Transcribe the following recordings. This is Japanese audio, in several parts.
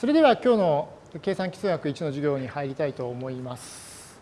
それでは今日の計算基数学1の授業に入りたいと思います。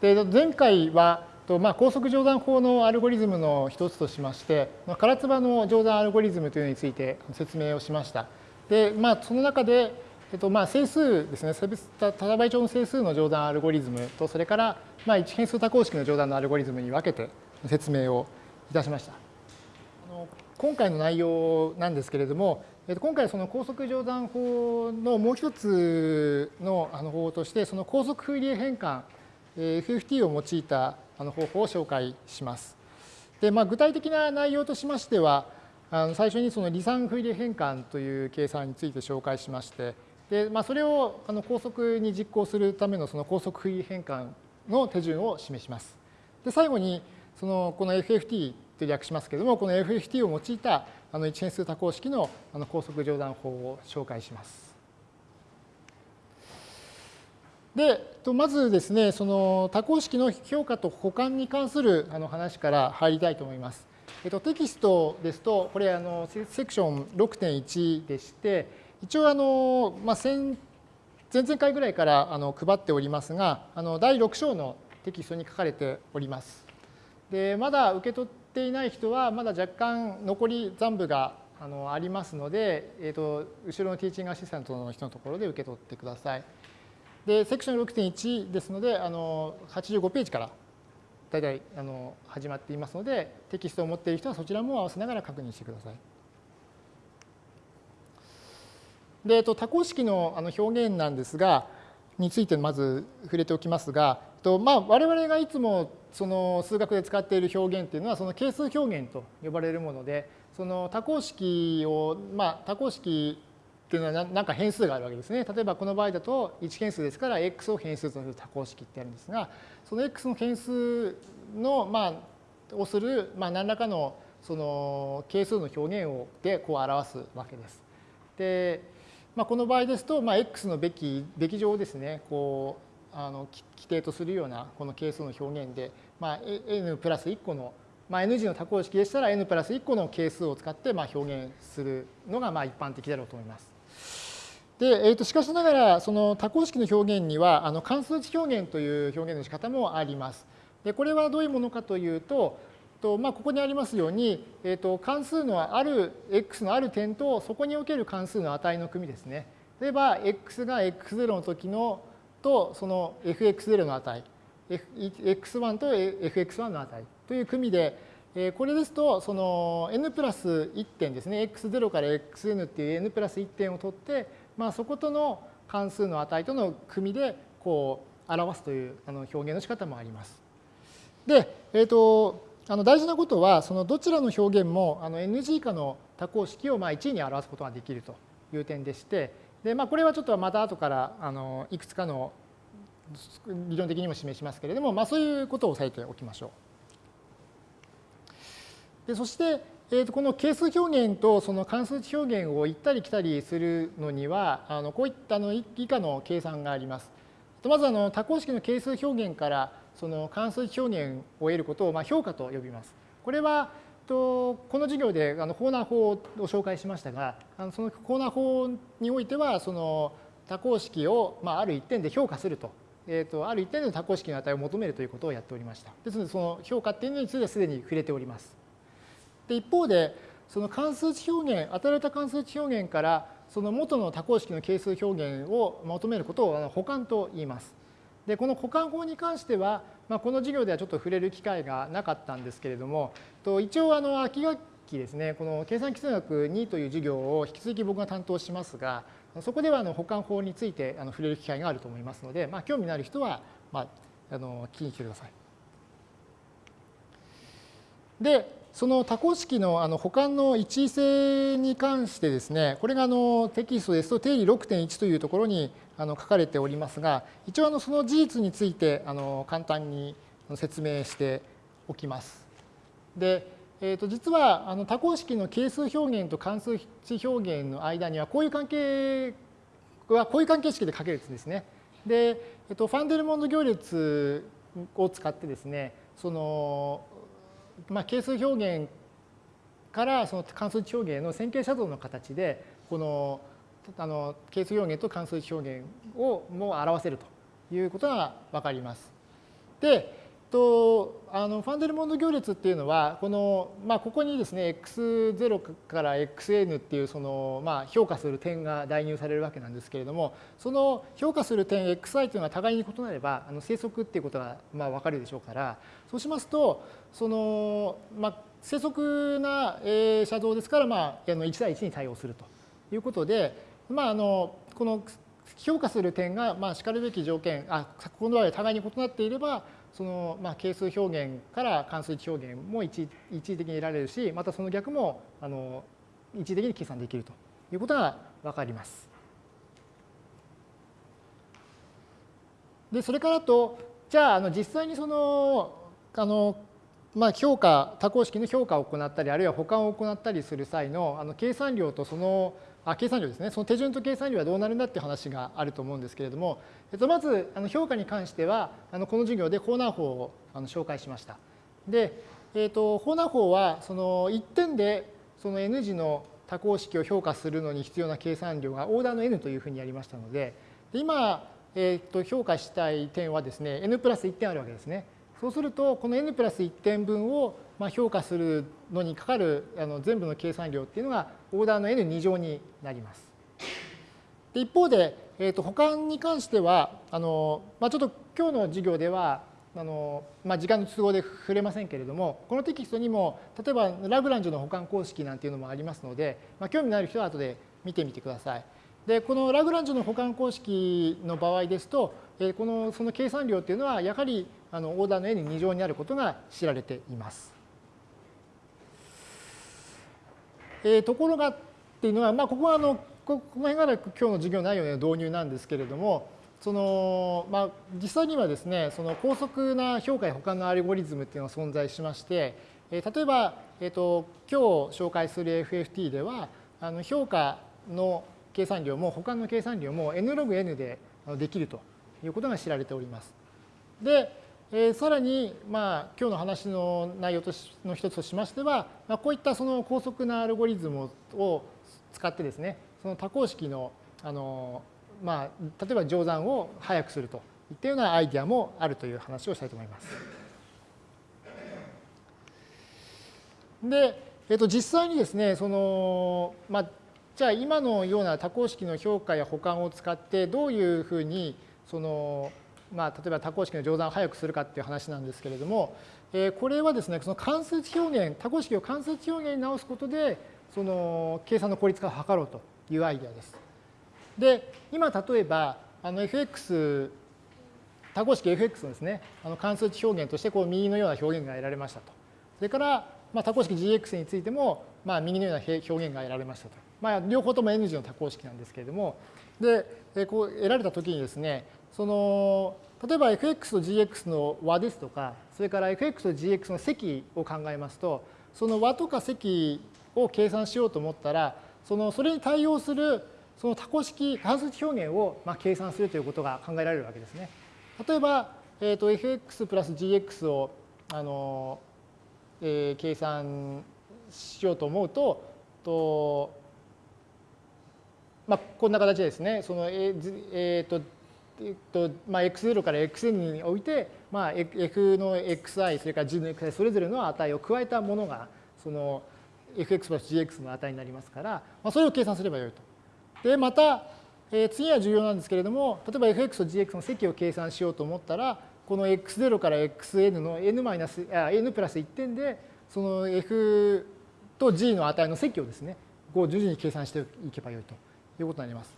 で前回は、まあ、高速乗算法のアルゴリズムの一つとしまして、唐津波の乗算アルゴリズムというのについて説明をしました。で、まあ、その中で、えっと、まあ整数ですね、多多倍調の整数の乗算アルゴリズムと、それから、まあ、一変数多項式の乗算のアルゴリズムに分けて説明をいたしました。今回の内容なんですけれども、今回その高速乗算法のもう一つの方法として、その高速フーリエ変換 FFT を用いた方法を紹介します。でまあ、具体的な内容としましては、あの最初にその離散フーリエ変換という計算について紹介しまして、でまあ、それをあの高速に実行するためのその高速フーリエ変換の手順を示します。で最後にそのこの FFT と略しますけれども、この FFT を用いたあの一変数多項式のあの高速乗算法を紹介します。で、まずですね、その多項式の評価と補完に関するあの話から入りたいと思います。えっと、テキストですと、これあのセクション6.1でして、一応あの、まあ、前々回ぐらいからあの配っておりますが、あの第6章のテキストに書かれております。で、まだ受け取っっていない人はまだ若干残り残部があのありますので、えーと、後ろのティーチングアシスタントの人のところで受け取ってください。で、セクション6.1ですので、あの85ページから大体あの始まっていますので、テキストを持っている人はそちらも合わせながら確認してください。で、えっと、多項式のあの表現なんですが、についてまず触れておきますが、とまあ、我々がいつもその数学で使っている表現っていうのはその係数表現と呼ばれるものでその多項式をまあ多項式っていうのは何か変数があるわけですね。例えばこの場合だと1変数ですから x を変数とする多項式ってあるんですがその x の変数のまあをするまあ何らかのその係数の表現をでこう表すわけです。で、まあ、この場合ですと、まあ、x のべきべき乗をですねこうあの規定とするようなこの係数の表現で、まあ、n プラス1個の、まあ、n 次の多項式でしたら n プラス1個の係数を使ってまあ表現するのがまあ一般的だろうと思います。で、えー、としかしながらその多項式の表現にはあの関数値表現という表現の仕方もあります。でこれはどういうものかというととまあ、ここにありますように、えー、と関数のある x のある点とそこにおける関数の値の組ですね。例えば x が x0 の時のとその fx0 の値、x1 と fx1 の値という組で、これですとその n プラス1点ですね、x0 から xn っていう n プラス1点を取って、まあ、そことの関数の値との組でこう表すというあの表現の仕方もあります。で、えっ、ー、と、あの大事なことは、そのどちらの表現もあの NG 以下の多項式をまあ1に表すことができるという点でして、でまあ、これはちょっとまた後からあのいくつかの理論的にも示しますけれども、まあ、そういうことを押さえておきましょう。でそして、えー、とこの係数表現とその関数値表現を行ったり来たりするのにはあのこういったの以下の計算があります。まずあの多項式の係数表現からその関数値表現を得ることをまあ評価と呼びます。これはとこの授業であのコーナー法を紹介しましたがあのそのコーナー法においてはその多項式を、まあ、ある一点で評価すると,、えーと、ある一点での多項式の値を求めるということをやっておりました。ですのでその評価っていうのについてはすでに触れております。で一方でその関数値表現与えられた関数値表現からその元の多項式の係数表現を求めることを補完と言います。でこの補完法に関しては、まあ、この授業ではちょっと触れる機会がなかったんですけれどもと一応あの秋学期ですねこの計算基数学2という授業を引き続き僕が担当しますがそこではあの保管法についてあの触れる機会があると思いますので、まあ、興味のある人は、まあ、あの聞きに来てください。でその多項式のあの補完の一位性に関してですね、これがあのテキストですと定理6.1というところにあの書かれておりますが、一応あのその事実についてあの簡単に説明しておきます。で、えー、と実はあの多項式の係数表現と関数値表現の間にはこういう関係はこういう関係式で書けるんですね。で、えっと、ファンデルモンド行列を使ってですね、そのまあ、係数表現からその関数値表現の線形写像の形でこのあの係数表現と関数値表現をも表せるということが分かります。で、とあのファンデルモンド行列っていうのはこの、まあ、ここにですね x0 から xn っていうその、まあ、評価する点が代入されるわけなんですけれどもその評価する点 xi というのは互いに異なればあの生息っていうことがまあ分かるでしょうからそうしますとその、まあ、生息な、えー、写像ですから、まあ、あの1対1に対応するということで、まあ、あのこの評価する点が、まあ、しかるべき条件あこの場合互いに異なっていればその、まあ、係数表現から関数値表現も一一時的に得られるしまたその逆もあの一時的に計算できるということが分かります。でそれからとじゃああの実際にそのあのまあ、評価多項式の評価を行ったりあるいは保管を行ったりする際のあの計算量とそのあ計算量ですねその手順と計算量はどうなるんだっていう話があると思うんですけれども、えっと、まずあの評価に関してはあのこの授業でコーナー法をあの紹介しました。で、えっと、コーナー法はその1点でその n 次の多項式を評価するのに必要な計算量がオーダーの n というふうにやりましたのでで今、えっと、評価したい点はですね n プラス1点あるわけですね。そうするとこの n プラス1点分をまあ評価するのにかかるあの全部の計算量っていうのがオーダーの n2 乗になります。で一方で、えー、と保管に関してはあの、まあ、ちょっと今日の授業ではあの、まあ、時間の都合で触れませんけれどもこのテキストにも例えばラグランジュの保管公式なんていうのもありますので、まあ、興味のある人は後で見てみてください。でこのラグランジュの保管公式の場合ですと、えこのその計算量っていうのはやはりあのオーダーの n2 乗にあることが知られています。えー、ところがっていうのは、まあ、ここはあのこの辺が今日の授業内容の導入なんですけれどもその、まあ、実際にはですねその高速な評価や保管のアルゴリズムっていうのが存在しまして、えー、例えば、えーと、今日紹介する FFT ではあの評価の計算量も保管の計算量も n ログ n でできるということが知られております。で、えー、さらに、まあ、今日の話の内容としの一つとしましては、まあ、こういったその高速なアルゴリズムを使ってですね、その多項式の、あのまあ、例えば乗算を早くするといったようなアイディアもあるという話をしたいと思います。で、えー、と実際にですね、その、まあ、じゃあ今のような多項式の評価や保管を使ってどういうふうにその、まあ、例えば多項式の乗算を早くするかっていう話なんですけれども、えー、これはですねその関数値表現多項式を関数値表現に直すことでその計算の効率化を図ろうというアイデアです。で今例えばあの fx 多項式 fx のですねあの関数値表現としてこう右のような表現が得られましたと。それから、まあ、多項式 gx についても、まあ、右のような表現が得られましたと。まあ、両方とも N 字の多項式なんですけれども、で、こう得られたときにですね、その、例えば fx と gx の和ですとか、それから fx と gx の積を考えますと、その和とか積を計算しようと思ったら、そのそれに対応するその多項式関数値表現をまあ計算するということが考えられるわけですね。例えば、えー、と fx プラス gx をあの、えー、計算しようと思うと、とまあ、こんな形ですね。そのええー、とえっとまあ、x0 から xn において、まあ、f の xi それから g の xi それぞれの値を加えたものがその fx プラス gx の値になりますから、まあ、それを計算すればよいと。でまた、えー、次は重要なんですけれども例えば fx と gx の積を計算しようと思ったらこの x0 から xn の n, マイナスあ n プラス1点でその f と g の値の積をですねこう順々に計算していけばよいと。いうことになります。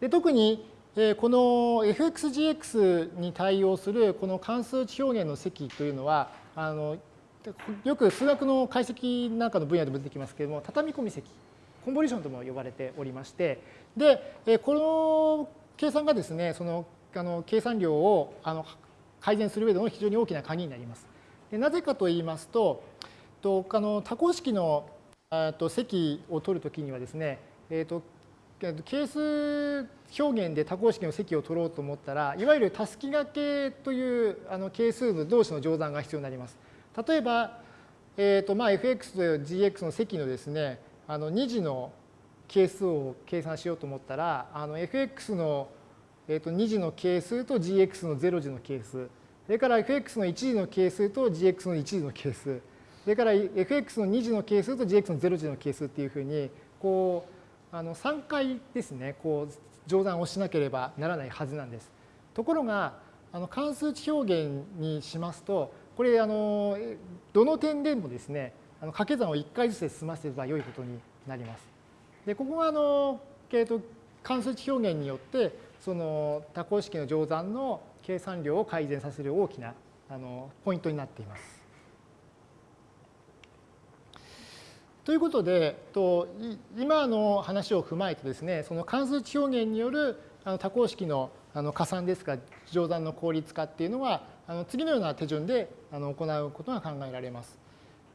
で特にこの fxgx に対応するこの関数値表現の積というのはあのよく数学の解析なんかの分野でも出てきますけれども畳み込み積コンボリションとも呼ばれておりましてでこの計算がですねそのあの計算量をあの改善する上での非常に大きな鍵になります。でなぜかと言いますととあの多項式のと積を取るときにはですね、えー、と係数表現で多項式の積を取ろうと思ったら、いわゆるたすき掛けというあの係数の同士の乗算が必要になります。例えば、えーとまあ、fx と gx の積のですね、あの2次の係数を計算しようと思ったらあの fx の、えー、と2次の係数と gx の0次の係数それから fx の1次の係数と gx の1次の係数それから fx の2次の係数と gx の0次の係数っていうふうにこうあの3回ですねこう乗算をしなければならないはずなんです。ところがあの関数値表現にしますとこれあのどの点でもですねあの掛け算を1回ずつで済ませれば良いことになります。でここがあの、えー、と関数値表現によってその多項式の乗算の計算量を改善させる大きなあのポイントになっています。ということで、と今の話を踏まえてですね、その関数値表現によるあの多項式のあの加算ですか乗算の効率化っていうのはあの次のような手順であの行うことが考えられます。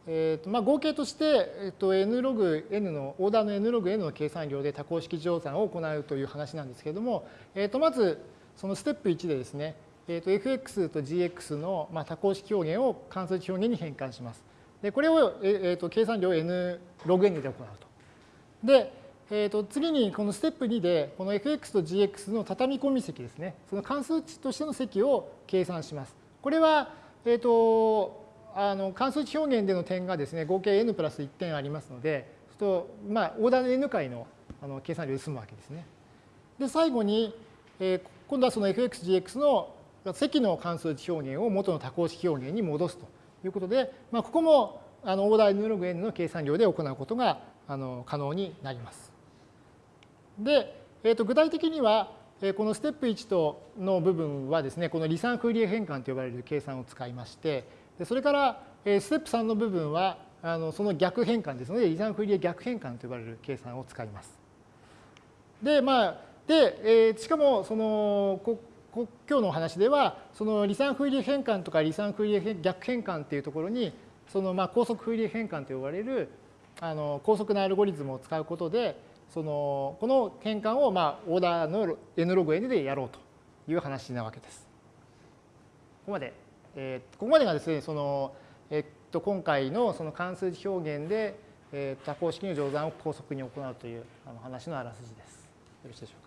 えーとまあ、合計として、えー、と n ログ n のオーダーの n ログ n の計算量で多項式乗算を行うという話なんですけれども、えー、とまずそのステップ1でですね、えー、と fx と gx の、まあ、多項式表現を関数値表現に変換します。でこれを、えー、と計算量 n ログ n で行うと。で、えー、と次にこのステップ2でこの fx と gx の畳み込み積ですねその関数値としての積を計算します。これは、えー、とあの関数値表現での点がですね合計 n プラス1点ありますのでと、まあ、オーダー n 回のあの計算量で済むわけですね。で最後に、えー、今度はその fxgx の積の関数値表現を元の多項式表現に戻すということで、まあ、ここもあのオーダー n ログ n の計算量で行うことがあの可能になります。で、えー、と具体的にはえこのステップ1との部分はですねこの離散フーリエ変換と呼ばれる計算を使いましてでそれからえステップ3の部分はあのその逆変換ですので離散フーリエ逆変換と呼ばれる計算を使います。でまあで、えー、しかもそのこ今日のお話ではその離散フーリエ変換とか離散フーリエ逆変換っていうところにそのまあ高速フーリエ変換と呼ばれるあの高速なアルゴリズムを使うことでそのこの変換をまあオーダーの n ログ n でやろうという話なわけです。ここまで、えー、ここまでがですねその、えっと今回のその関数表現で、えー、多項式の乗算を高速に行うというあの話のあらすじです。よろしいでしょうか。